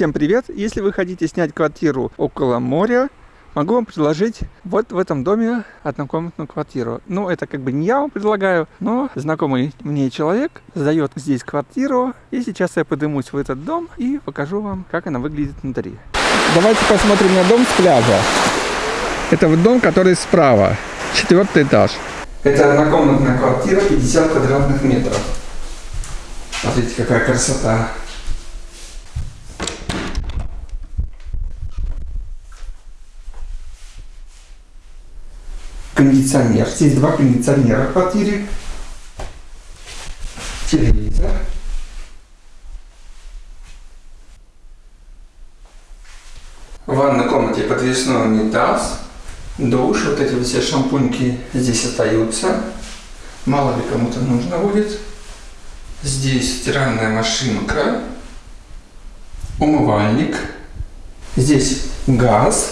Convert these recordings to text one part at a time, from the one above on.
Всем привет! Если вы хотите снять квартиру около моря, могу вам предложить вот в этом доме однокомнатную квартиру. Ну, это как бы не я вам предлагаю, но знакомый мне человек сдает здесь квартиру. И сейчас я поднимусь в этот дом и покажу вам, как она выглядит внутри. Давайте посмотрим на дом с пляжа. Это вот дом, который справа, четвертый этаж. Это однокомнатная квартира, 50 квадратных метров. Смотрите, какая красота. Кондиционер. Здесь два кондиционера в квартире. Телевизор. В ванной комнате подвесной унитаз. Душ. Вот эти все шампуньки здесь остаются. Мало ли кому-то нужно будет. Здесь стиральная машинка. Умывальник. Здесь газ.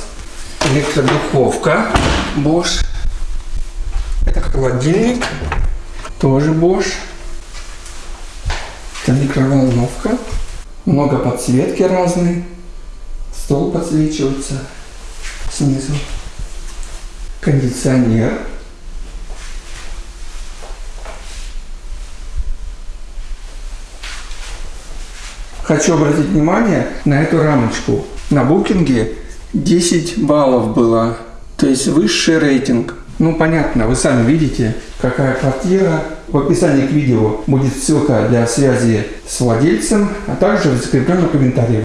Электродуховка. Bosch. Холодильник. Тоже Bosch. Это микроволновка. Много подсветки разной. Стол подсвечивается снизу. Кондиционер. Хочу обратить внимание на эту рамочку. На букинге 10 баллов было, то есть высший рейтинг. Ну, понятно, вы сами видите, какая квартира. В описании к видео будет ссылка для связи с владельцем, а также в закрепленном комментарии.